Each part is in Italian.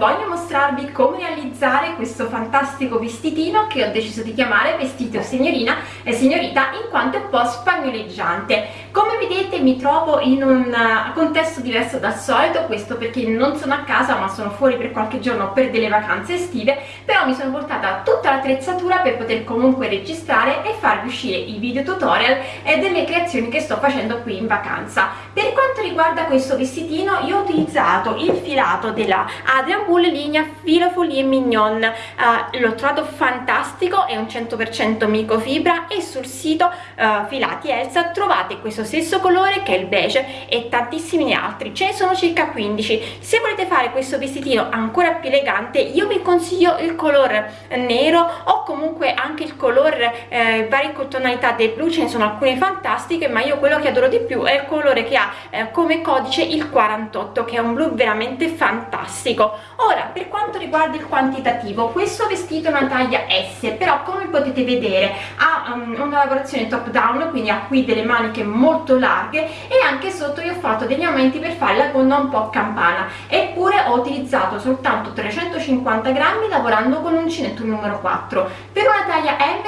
voglio mostrarvi come realizzare questo fantastico vestitino che ho deciso di chiamare vestito signorina e signorita in quanto è un po' spagnoleggiante. Come vedete mi trovo in un eh, contesto diverso dal solito questo perché non sono a casa ma sono fuori per qualche giorno per delle vacanze estive però mi sono portata tutta l'attrezzatura per poter comunque registrare e farvi uscire i video tutorial e delle creazioni che sto facendo qui in vacanza. Per quanto riguarda questo vestitino io ho utilizzato il filato della Adrian Bull linea Filo Folie Mignon uh, l'ho trovato fantastico è un 100% microfibra e sul sito uh, Filati Elsa trovate questo stesso colore che è il beige e tantissimi altri. Ce ne sono circa 15 se volete fare questo vestitino ancora più elegante io vi consiglio il color nero o comunque anche il color eh, varie tonalità del blu ce ne sono alcune fantastiche ma io quello che adoro di più è il colore che ha eh, come codice il 48 che è un blu veramente fantastico. Ora per quanto riguarda il quantitativo questo vestito è una taglia S però come potete vedere ha um, una lavorazione top down quindi ha qui delle maniche molto larghe e anche sotto io ho fatto degli aumenti per fare la gonna un po' campana. Eppure ho utilizzato soltanto 350 grammi lavorando con uncinetto numero 4 per una taglia M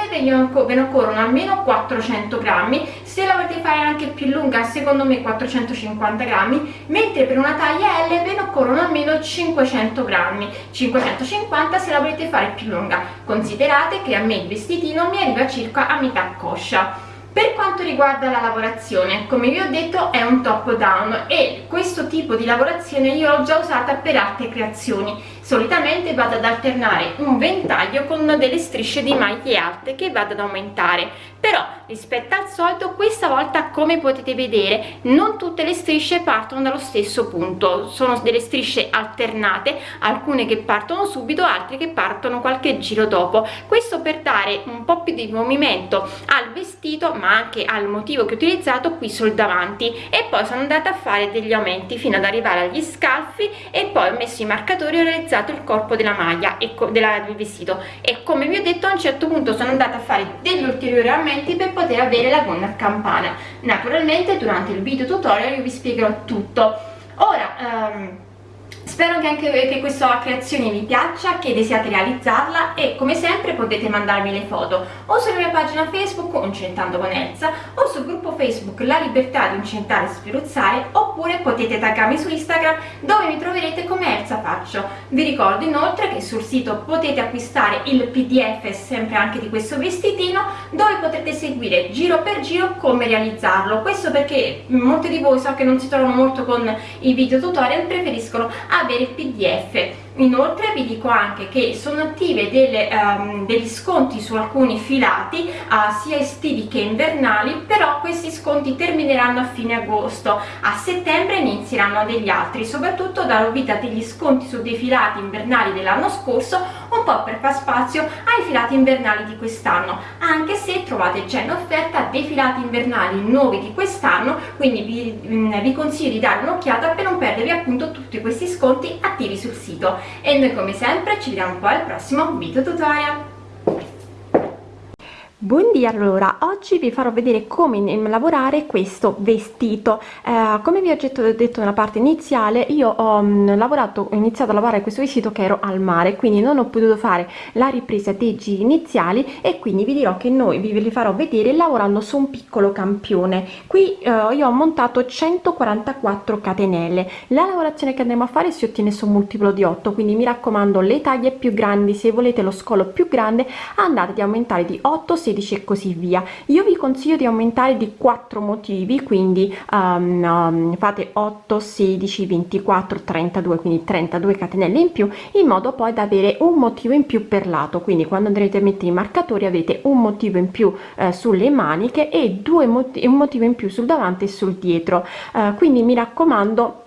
ve ne occorrono almeno 400 grammi se la volete fare anche più lunga secondo me 450 grammi mentre per una taglia L ve ne occorrono almeno 500 grammi. 550 se la volete fare più lunga. Considerate che a me il vestitino mi arriva circa a metà coscia. Per quanto riguarda la lavorazione come vi ho detto è un top down e questo tipo di lavorazione io l'ho già usata per altre creazioni solitamente vado ad alternare un ventaglio con delle strisce di maglie alte che vado ad aumentare. Però rispetto al solito questa volta come potete vedere non tutte le strisce partono dallo stesso punto. Sono delle strisce alternate alcune che partono subito altre che partono qualche giro dopo. Questo per dare un po più di movimento al vestito ma anche al motivo che ho utilizzato qui sul davanti. E poi sono andata a fare degli aumenti fino ad arrivare agli scalfi e poi ho messo i marcatori ho realizzato realizzato il corpo della maglia e del vestito. E come vi ho detto a un certo punto sono andata a fare degli ulteriori aumenti per poter avere la gonna a campana. Naturalmente durante il video tutorial io vi spiegherò tutto. Ora um, Spero che anche che questa creazione vi piaccia, che desiate realizzarla e come sempre potete mandarmi le foto o sulla mia pagina Facebook Uncentando con Elsa o sul gruppo Facebook La Libertà di Uncentare e Spruzzare oppure potete taggarmi su Instagram dove mi troverete come Elsa Faccio. Vi ricordo inoltre che sul sito potete acquistare il pdf sempre anche di questo vestitino dove potrete seguire giro per giro come realizzarlo. Questo perché molti di voi so che non si trovano molto con i video tutorial preferiscono avere il pdf inoltre vi dico anche che sono attive delle, um, degli sconti su alcuni filati uh, sia estivi che invernali però questi sconti termineranno a fine agosto. A settembre inizieranno degli altri soprattutto darò vita degli sconti su dei filati invernali dell'anno scorso un po' per far spazio ai filati invernali di quest'anno. Anche se trovate già in offerta dei filati invernali nuovi di quest'anno quindi vi, mm, vi consiglio di dare un'occhiata per non perdervi appunto tutti questi sconti attivi sul sito e noi come sempre ci vediamo poi al prossimo video tutorial Buondì allora, oggi vi farò vedere come lavorare questo vestito. Eh, come vi ho detto nella parte iniziale io ho um, lavorato ho iniziato a lavorare questo vestito che ero al mare quindi non ho potuto fare la ripresa dei giri iniziali e quindi vi dirò che noi vi li farò vedere lavorando su un piccolo campione. Qui eh, io ho montato 144 catenelle. La lavorazione che andremo a fare si ottiene su un multiplo di 8 quindi mi raccomando le taglie più grandi se volete lo scolo più grande andate ad aumentare di 8 16 16 e così via. Io vi consiglio di aumentare di 4 motivi quindi um, um, fate 8 16 24 32 quindi 32 catenelle in più in modo poi da avere un motivo in più per lato. Quindi quando andrete a mettere i marcatori avete un motivo in più eh, sulle maniche e due motivi un motivo in più sul davanti e sul dietro. Eh, quindi mi raccomando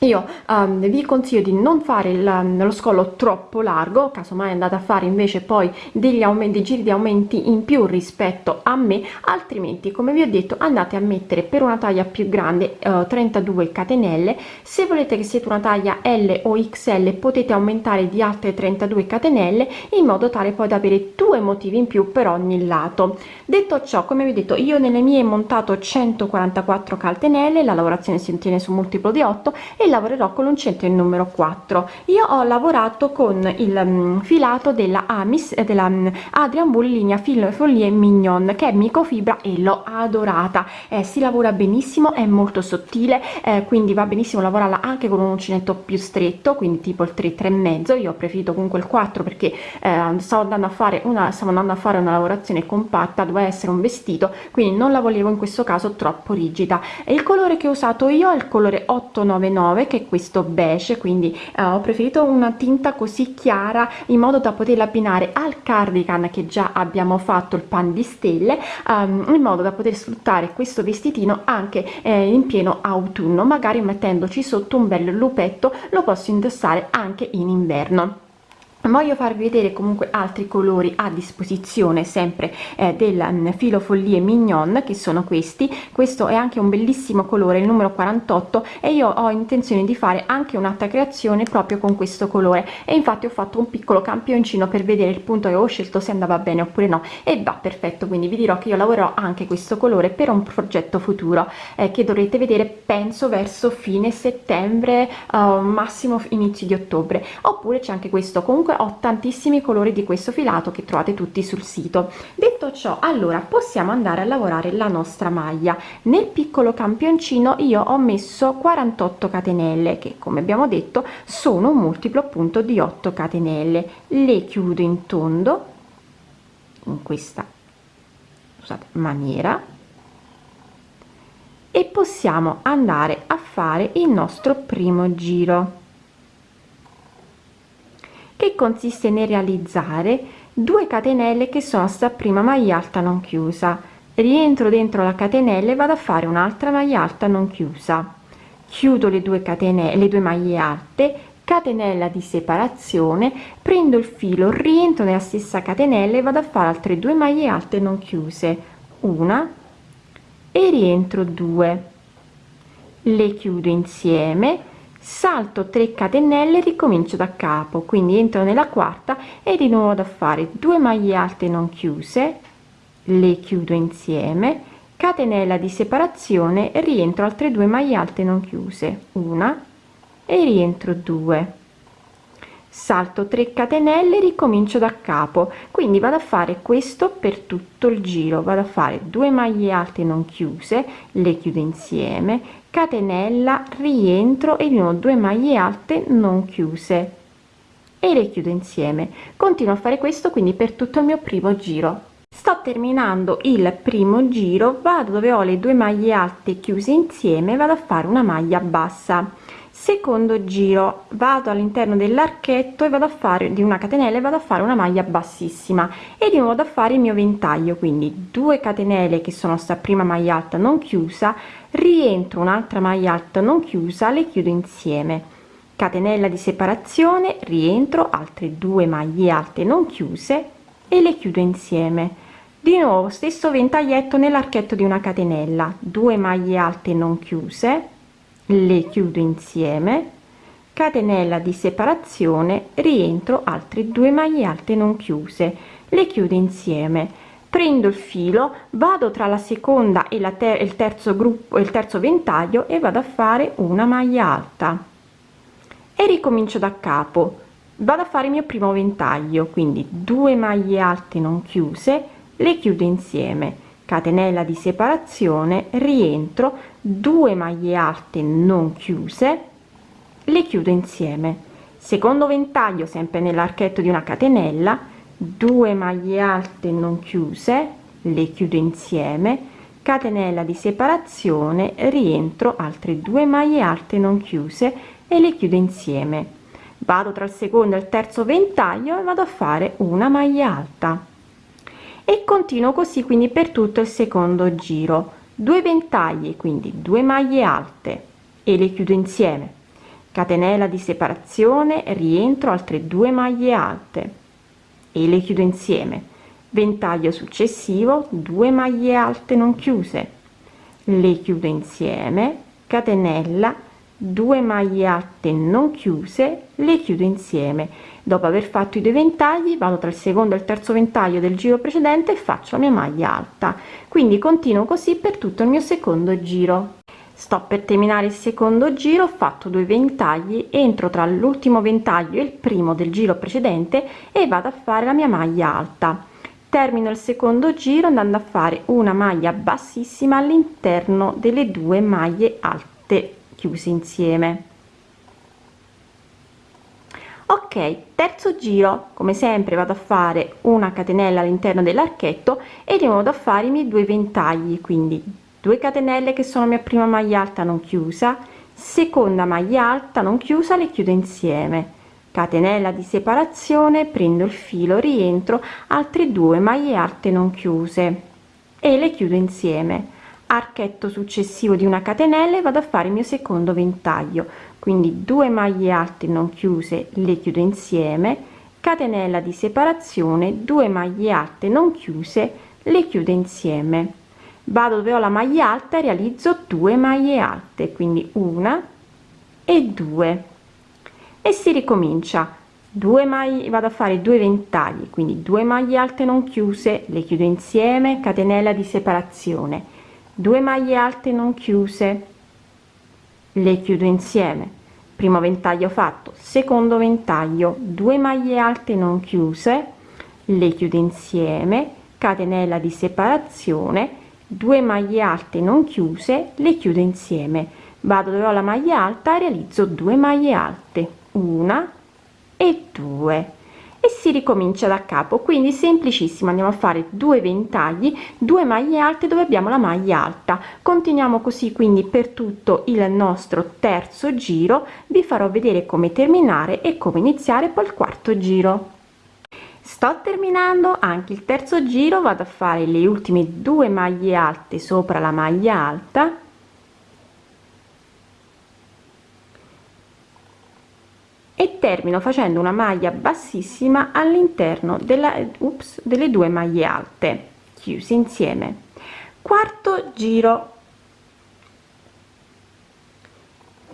io um, vi consiglio di non fare il, um, lo scollo troppo largo casomai andate a fare invece poi degli aumenti giri di aumenti in più rispetto a me altrimenti come vi ho detto andate a mettere per una taglia più grande uh, 32 catenelle. Se volete che siete una taglia l o xl potete aumentare di altre 32 catenelle in modo tale poi da avere due motivi in più per ogni lato. Detto ciò come vi ho detto io nelle mie montato 144 catenelle la lavorazione si ottiene su multiplo di 8 e e lavorerò con l'uncinetto il numero 4 io ho lavorato con il um, filato della amis eh, della um, adrian bull linea fil folie mignon che è microfibra e l'ho adorata. Eh, si lavora benissimo è molto sottile eh, quindi va benissimo lavorarla anche con un uncinetto più stretto quindi tipo il 3 3 e mezzo. Io ho preferito comunque il 4 perché eh, stavo andando a fare una stavo andando a fare una lavorazione compatta doveva essere un vestito quindi non la volevo in questo caso troppo rigida. E il colore che ho usato io è il colore 899 che è questo beige quindi eh, ho preferito una tinta così chiara in modo da poterla abbinare al cardigan che già abbiamo fatto il pan di stelle um, in modo da poter sfruttare questo vestitino anche eh, in pieno autunno. Magari mettendoci sotto un bel lupetto lo posso indossare anche in inverno voglio farvi vedere comunque altri colori a disposizione sempre eh, del um, filo follie mignon che sono questi. Questo è anche un bellissimo colore il numero 48 e io ho intenzione di fare anche un'altra creazione proprio con questo colore. E infatti ho fatto un piccolo campioncino per vedere il punto che ho scelto se andava bene oppure no. E va perfetto quindi vi dirò che io lavorerò anche questo colore per un progetto futuro eh, che dovrete vedere penso verso fine settembre uh, massimo inizio di ottobre. Oppure c'è anche questo comunque ho tantissimi colori di questo filato che trovate tutti sul sito. Detto ciò allora possiamo andare a lavorare la nostra maglia. Nel piccolo campioncino io ho messo 48 catenelle che come abbiamo detto sono un multiplo appunto di 8 catenelle. Le chiudo in tondo in questa scusate, maniera e possiamo andare a fare il nostro primo giro che consiste nel realizzare 2 catenelle che sono sta prima maglia alta non chiusa. Rientro dentro la catenella e vado a fare un'altra maglia alta non chiusa. Chiudo le due catenelle le due maglie alte catenella di separazione prendo il filo rientro nella stessa catenella e vado a fare altre due maglie alte non chiuse. Una e rientro 2 le chiudo insieme salto 3 catenelle ricomincio da capo. Quindi entro nella quarta e di nuovo da fare 2 maglie alte non chiuse le chiudo insieme. Catenella di separazione rientro altre due maglie alte non chiuse. Una e rientro 2 salto 3 catenelle ricomincio da capo. Quindi vado a fare questo per tutto il giro. Vado a fare 2 maglie alte non chiuse le chiudo insieme catenella rientro e di nuovo 2 maglie alte non chiuse. E le chiudo insieme. Continuo a fare questo quindi per tutto il mio primo giro. Sto terminando il primo giro. Vado dove ho le due maglie alte chiuse insieme vado a fare una maglia bassa secondo giro vado all'interno dell'archetto e vado a fare di una catenella e vado a fare una maglia bassissima. E di nuovo da fare il mio ventaglio quindi 2 catenelle che sono sta prima maglia alta non chiusa rientro un'altra maglia alta non chiusa le chiudo insieme. Catenella di separazione rientro altre due maglie alte non chiuse e le chiudo insieme. Di nuovo stesso ventaglietto nell'archetto di una catenella 2 maglie alte non chiuse le chiudo insieme. Catenella di separazione rientro altre due maglie alte non chiuse. Le chiudo insieme. Prendo il filo vado tra la seconda e la ter il terzo gruppo il terzo ventaglio e vado a fare una maglia alta. E ricomincio da capo. Vado a fare il mio primo ventaglio quindi due maglie alte non chiuse le chiudo insieme catenella di separazione rientro 2 maglie alte non chiuse le chiudo insieme. Secondo ventaglio sempre nell'archetto di una catenella 2 maglie alte non chiuse le chiudo insieme catenella di separazione rientro altre due maglie alte non chiuse e le chiudo insieme. Vado tra il secondo e il terzo ventaglio e vado a fare una maglia alta e continuo così quindi per tutto il secondo giro. 2 ventagli quindi 2 maglie alte. E le chiudo insieme. Catenella di separazione rientro altre due maglie alte. E le chiudo insieme. Ventaglio successivo 2 maglie alte non chiuse. Le chiudo insieme. Catenella 2 maglie alte non chiuse. Le chiudo insieme dopo aver fatto i due ventagli vado tra il secondo e il terzo ventaglio del giro precedente e faccio la mia maglia alta. Quindi continuo così per tutto il mio secondo giro. Sto per terminare il secondo giro ho fatto due ventagli entro tra l'ultimo ventaglio e il primo del giro precedente e vado a fare la mia maglia alta. Termino il secondo giro andando a fare una maglia bassissima all'interno delle due maglie alte chiuse insieme ok terzo giro. Come sempre vado a fare una catenella all'interno dell'archetto e di nuovo a fare i miei due ventagli quindi 2 catenelle che sono mia prima maglia alta non chiusa seconda maglia alta non chiusa le chiudo insieme. Catenella di separazione prendo il filo rientro altre due maglie alte non chiuse e le chiudo insieme archetto successivo di una catenella e vado a fare il mio secondo ventaglio. Quindi 2 maglie alte non chiuse le chiudo insieme. Catenella di separazione 2 maglie alte non chiuse le chiudo insieme. Vado dove ho la maglia alta e realizzo 2 maglie alte quindi una e due. E si ricomincia. 2 maglie vado a fare due ventagli quindi 2 maglie alte non chiuse le chiudo insieme catenella di separazione 2 maglie alte non chiuse. Le chiudo insieme. Primo ventaglio fatto secondo ventaglio. 2 maglie alte non chiuse. Le chiudo insieme. Catenella di separazione. 2 maglie alte non chiuse. Le chiudo insieme. Vado dove ho la maglia alta realizzo 2 maglie alte. Una e due e si ricomincia da capo. Quindi semplicissimo andiamo a fare due ventagli due maglie alte dove abbiamo la maglia alta. Continuiamo così quindi per tutto il nostro terzo giro. Vi farò vedere come terminare e come iniziare poi il quarto giro. Sto terminando anche il terzo giro vado a fare le ultime due maglie alte sopra la maglia alta e termino facendo una maglia bassissima all'interno della ups, delle due maglie alte chiuse insieme. Quarto giro.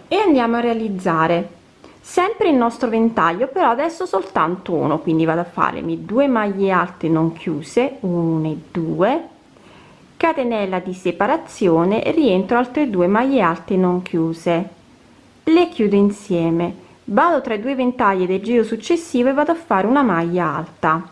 E andiamo a realizzare. Sempre il nostro ventaglio però adesso soltanto uno quindi vado a farmi due maglie alte non chiuse 1 e 2 catenella di separazione rientro altre due maglie alte non chiuse. Le chiudo insieme vado tra i due ventagli del giro successivo e vado a fare una maglia alta.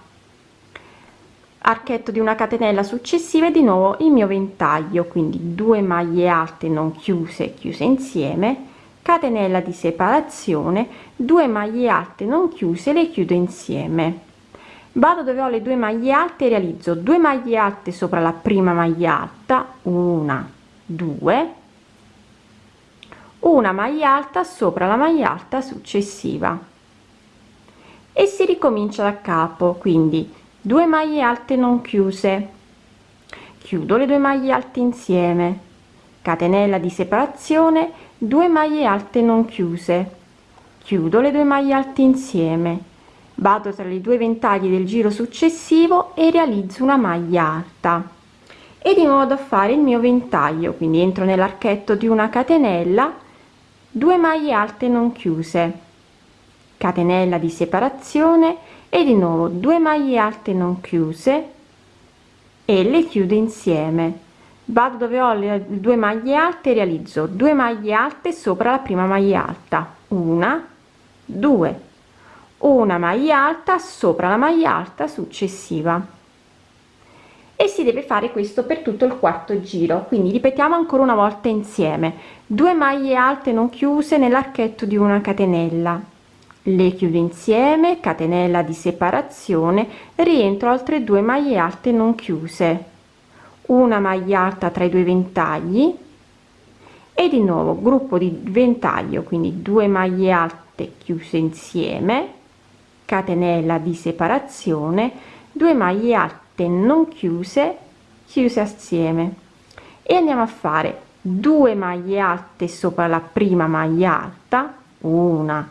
Archetto di una catenella successiva e di nuovo il mio ventaglio quindi due maglie alte non chiuse chiuse insieme catenella di separazione 2 maglie alte non chiuse le chiudo insieme. Vado dove ho le due maglie alte realizzo 2 maglie alte sopra la prima maglia alta una due una maglia alta sopra la maglia alta successiva. E si ricomincia da capo quindi 2 maglie alte non chiuse. Chiudo le due maglie alte insieme. Catenella di separazione 2 maglie alte non chiuse. Chiudo le due maglie alte insieme. Vado tra i due ventagli del giro successivo e realizzo una maglia alta. E di modo a fare il mio ventaglio quindi entro nell'archetto di una catenella 2 maglie alte non chiuse catenella di separazione e di nuovo 2 maglie alte non chiuse e le chiudo insieme. Vado dove ho le due maglie alte realizzo 2 maglie alte sopra la prima maglia alta. Una due. Una maglia alta sopra la maglia alta successiva e si deve fare questo per tutto il quarto giro. Quindi ripetiamo ancora una volta insieme. 2 maglie alte non chiuse nell'archetto di una catenella. Le chiudo insieme catenella di separazione rientro altre due maglie alte non chiuse. Una maglia alta tra i due ventagli. E di nuovo gruppo di ventaglio quindi due maglie alte chiuse insieme catenella di separazione 2 maglie alte non chiuse chiuse assieme. E andiamo a fare 2 maglie alte sopra la prima maglia alta una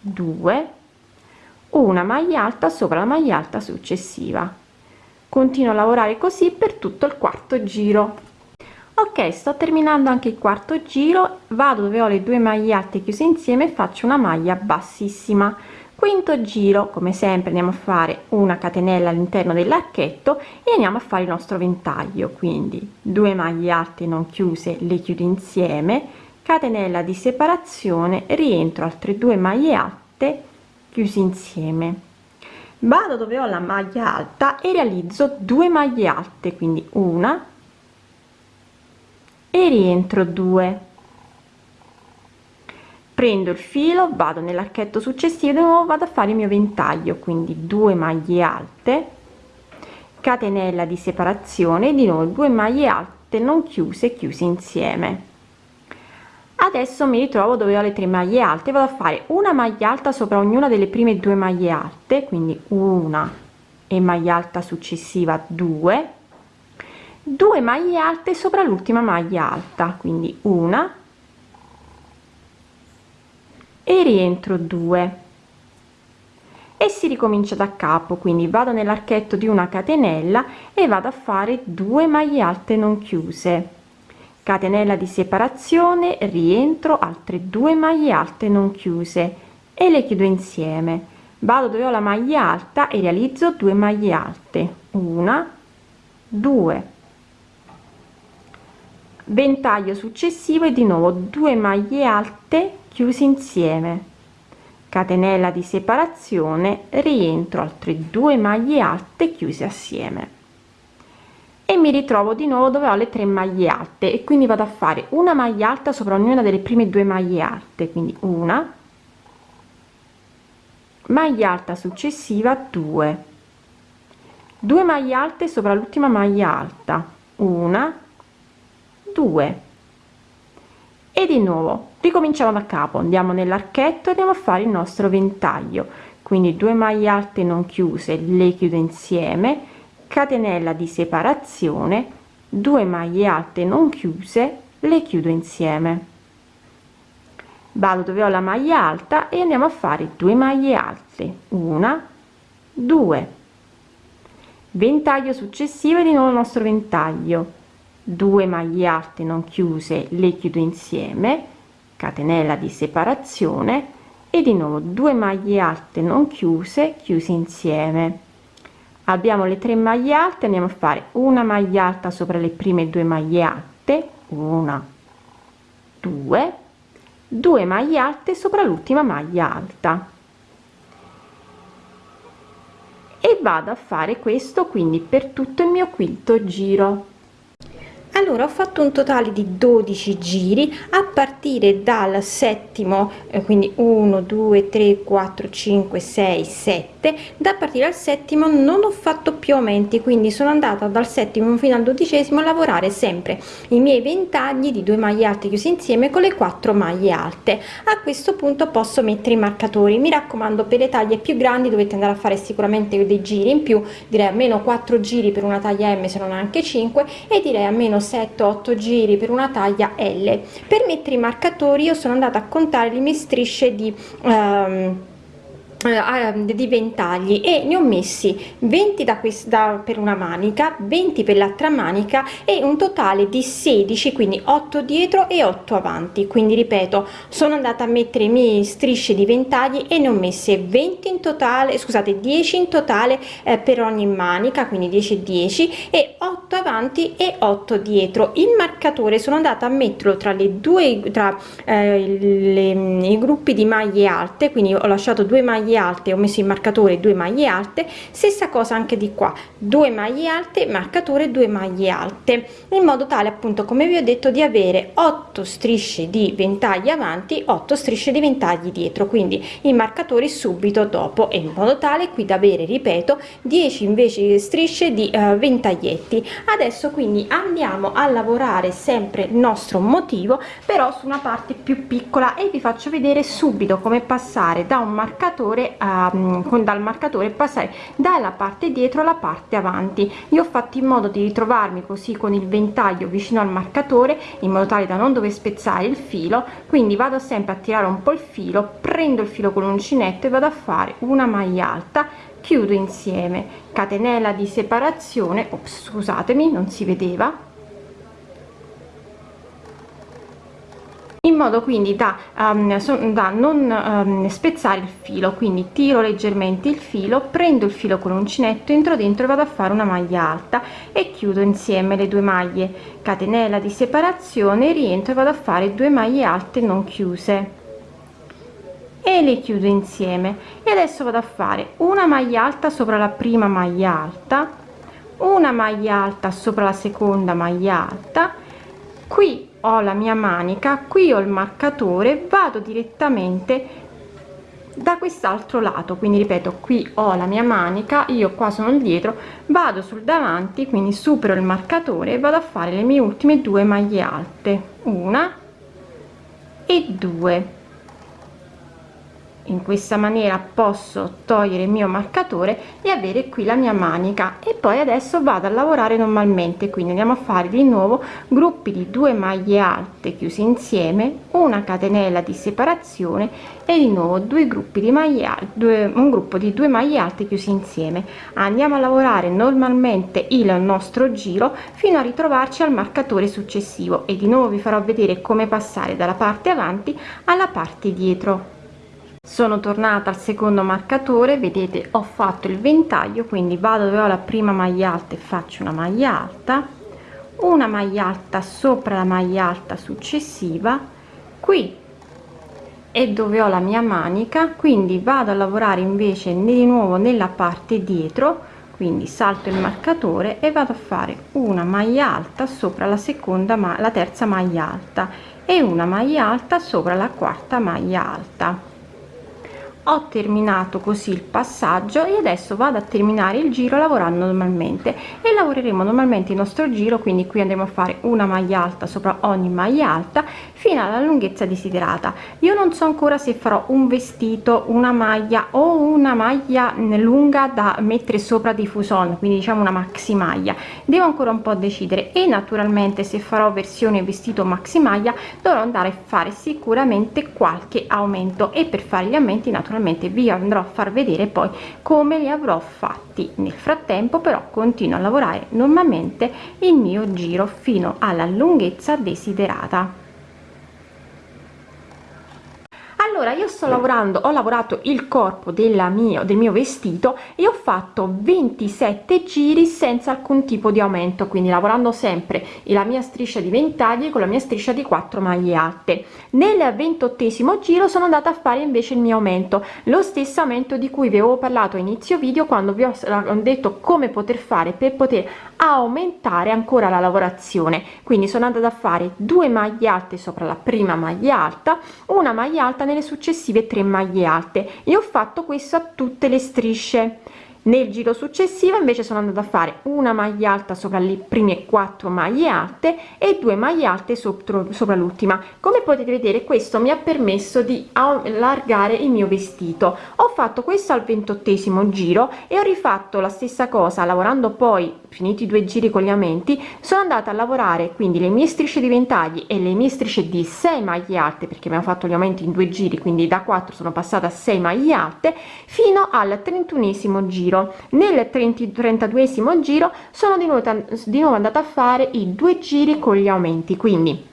due una maglia alta sopra la maglia alta successiva. Continuo a lavorare così per tutto il quarto giro. Ok sto terminando anche il quarto giro vado dove ho le due maglie alte chiuse insieme faccio una maglia bassissima quinto giro come sempre andiamo a fare una catenella all'interno dell'archetto e andiamo a fare il nostro ventaglio quindi 2 maglie alte non chiuse le chiudo insieme catenella di separazione rientro altre due maglie alte chiusi insieme. Vado dove ho la maglia alta e realizzo 2 maglie alte quindi una e rientro 2 prendo il filo vado nell'archetto successivo nuovo vado a fare il mio ventaglio quindi 2 maglie alte catenella di separazione di nuovo 2 maglie alte non chiuse chiuse insieme. Adesso mi ritrovo dove ho le tre maglie alte vado a fare una maglia alta sopra ognuna delle prime due maglie alte quindi una e maglia alta successiva 2 2 maglie alte sopra l'ultima maglia alta quindi una e rientro 2 e si ricomincia da capo quindi vado nell'archetto di una catenella e vado a fare 2 maglie alte non chiuse. Catenella di separazione rientro altre due maglie alte non chiuse e le chiudo insieme. Vado dove ho la maglia alta e realizzo 2 maglie alte. Una 2 ventaglio successivo e di nuovo 2 maglie alte chiusi insieme. Catenella di separazione rientro altre due maglie alte chiuse assieme. E mi ritrovo di nuovo dove ho le tre maglie alte e quindi vado a fare una maglia alta sopra ognuna delle prime due maglie alte quindi una. Maglia alta successiva 2 2 maglie alte sopra l'ultima maglia alta una 2 e di nuovo ricominciamo da capo andiamo nell'archetto e andiamo a fare il nostro ventaglio. Quindi 2 maglie alte non chiuse le chiudo insieme catenella di separazione 2 maglie alte non chiuse le chiudo insieme. Vado dove ho la maglia alta e andiamo a fare 2 maglie alte. Una 2 ventaglio successivo di nuovo il nostro ventaglio 2 maglie alte non chiuse le chiudo insieme catenella di separazione e di nuovo 2 maglie alte non chiuse chiuse insieme. Abbiamo le tre maglie alte andiamo a fare una maglia alta sopra le prime due maglie alte una due due maglie alte sopra l'ultima maglia alta. E vado a fare questo quindi per tutto il mio quinto giro allora ho fatto un totale di 12 giri a partire dal settimo eh, quindi 1 2 3 4 5 6 7 da partire dal settimo non ho fatto più aumenti quindi sono andata dal settimo fino al dodicesimo a lavorare sempre i miei ventagli di due maglie alte chiuse insieme con le quattro maglie alte. A questo punto posso mettere i marcatori. Mi raccomando per le taglie più grandi dovete andare a fare sicuramente dei giri in più. Direi almeno 4 giri per una taglia m se non anche 5 e direi almeno 7 8 giri per una taglia l. Per mettere i marcatori io sono andata a contare le mie strisce di um, eh, di ventagli. E ne ho messi 20 da questa per una manica 20 per l'altra manica e un totale di 16 quindi 8 dietro e 8 avanti. Quindi ripeto sono andata a mettere i miei strisce di ventagli e ne ho messe 20 in totale scusate 10 in totale eh, per ogni manica quindi 10 10 e 8 avanti e 8 dietro. Il marcatore sono andata a metterlo tra le due tra eh, le, i gruppi di maglie alte quindi ho lasciato due maglie maglie alte ho messo in marcatore due maglie alte stessa cosa anche di qua due maglie alte marcatore due maglie alte in modo tale appunto come vi ho detto di avere 8 strisce di ventagli avanti 8 strisce di ventagli dietro quindi i marcatori subito dopo e in modo tale qui da avere ripeto 10 invece strisce di uh, ventaglietti adesso quindi andiamo a lavorare sempre il nostro motivo però su una parte più piccola e vi faccio vedere subito come passare da un marcatore marcatore um, con dal marcatore passare dalla parte dietro alla parte avanti. Io ho fatto in modo di ritrovarmi così con il ventaglio vicino al marcatore in modo tale da non dover spezzare il filo. Quindi vado sempre a tirare un po il filo prendo il filo con l'uncinetto e vado a fare una maglia alta chiudo insieme. Catenella di separazione ops, scusatemi non si vedeva modo quindi da, um, so, da non um, spezzare il filo quindi tiro leggermente il filo prendo il filo con l'uncinetto entro dentro e vado a fare una maglia alta e chiudo insieme le due maglie. Catenella di separazione rientro e vado a fare due maglie alte non chiuse. E le chiudo insieme. E adesso vado a fare una maglia alta sopra la prima maglia alta una maglia alta sopra la seconda maglia alta. Qui ho la mia manica qui ho il marcatore vado direttamente da quest'altro lato. Quindi ripeto qui ho la mia manica io qua sono dietro vado sul davanti quindi supero il marcatore e vado a fare le mie ultime due maglie alte. Una e due in questa maniera posso togliere il mio marcatore e avere qui la mia manica. E poi adesso vado a lavorare normalmente. Quindi andiamo a fare di nuovo gruppi di due maglie alte chiusi insieme una catenella di separazione e di nuovo due gruppi di maglie alte un gruppo di due maglie alte chiusi insieme. Andiamo a lavorare normalmente il nostro giro fino a ritrovarci al marcatore successivo. E di nuovo vi farò vedere come passare dalla parte avanti alla parte dietro sono tornata al secondo marcatore vedete ho fatto il ventaglio quindi vado dove ho la prima maglia alta e faccio una maglia alta. Una maglia alta sopra la maglia alta successiva. Qui e dove ho la mia manica quindi vado a lavorare invece di nuovo nella parte dietro quindi salto il marcatore e vado a fare una maglia alta sopra la seconda ma la terza maglia alta e una maglia alta sopra la quarta maglia alta ho terminato così il passaggio e adesso vado a terminare il giro lavorando normalmente. E lavoreremo normalmente il nostro giro quindi qui andremo a fare una maglia alta sopra ogni maglia alta fino alla lunghezza desiderata. Io non so ancora se farò un vestito una maglia o una maglia lunga da mettere sopra di fuson quindi diciamo una maxi maglia. Devo ancora un po decidere e naturalmente se farò versione vestito maxi maglia dovrò andare a fare sicuramente qualche aumento e per fare gli aumenti naturalmente naturalmente vi andrò a far vedere poi come li avrò fatti nel frattempo però continuo a lavorare normalmente il mio giro fino alla lunghezza desiderata allora io sto lavorando ho lavorato il corpo della mia del mio vestito e ho fatto 27 giri senza alcun tipo di aumento quindi lavorando sempre la mia striscia di ventagli con la mia striscia di 4 maglie alte nel ventottesimo giro sono andata a fare invece il mio aumento lo stesso aumento di cui vi avevo parlato a inizio video quando vi ho detto come poter fare per poter aumentare ancora la lavorazione. Quindi sono andata a fare due maglie alte sopra la prima maglia alta una maglia alta nelle successive 3 maglie alte. E ho fatto questo a tutte le strisce. Nel giro successivo invece sono andata a fare una maglia alta sopra le prime quattro maglie alte e due maglie alte sopra, sopra l'ultima. Come potete vedere questo mi ha permesso di allargare il mio vestito. Ho fatto questo al ventottesimo giro e ho rifatto la stessa cosa lavorando poi finiti i due giri con gli aumenti sono andata a lavorare quindi le mie strisce di ventagli e le mie strisce di 6 maglie alte perché abbiamo fatto gli aumenti in due giri quindi da 4 sono passata a 6 maglie alte fino al 31 giro. Nel 32 giro sono di nuovo, di nuovo andata a fare i due giri con gli aumenti quindi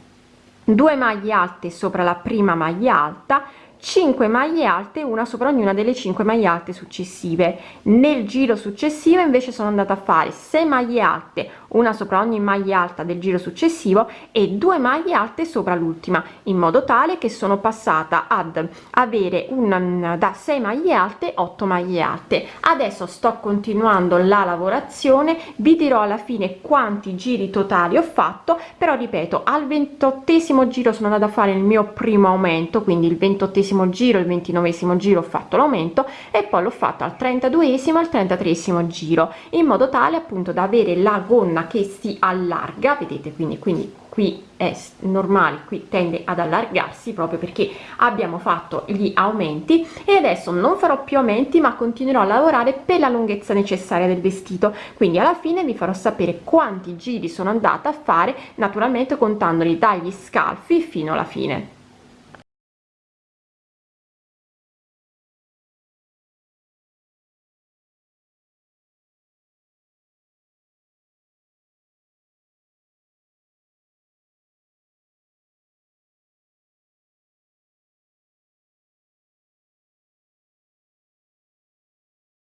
2 maglie alte sopra la prima maglia alta 5 maglie alte una sopra ognuna delle 5 maglie alte successive. Nel giro successivo invece sono andata a fare 6 maglie alte una sopra ogni maglia alta del giro successivo e due maglie alte sopra l'ultima in modo tale che sono passata ad avere un da 6 maglie alte 8 maglie alte. Adesso sto continuando la lavorazione vi dirò alla fine quanti giri totali ho fatto però ripeto al ventottesimo giro sono andata a fare il mio primo aumento quindi il ventottesimo giro il ventinovesimo giro ho fatto l'aumento e poi l'ho fatto al 32esimo al 33 giro in modo tale appunto da avere la gonna zona che si allarga vedete quindi quindi qui è normale qui tende ad allargarsi proprio perché abbiamo fatto gli aumenti e adesso non farò più aumenti ma continuerò a lavorare per la lunghezza necessaria del vestito. Quindi alla fine vi farò sapere quanti giri sono andata a fare naturalmente contandoli dagli scalfi fino alla fine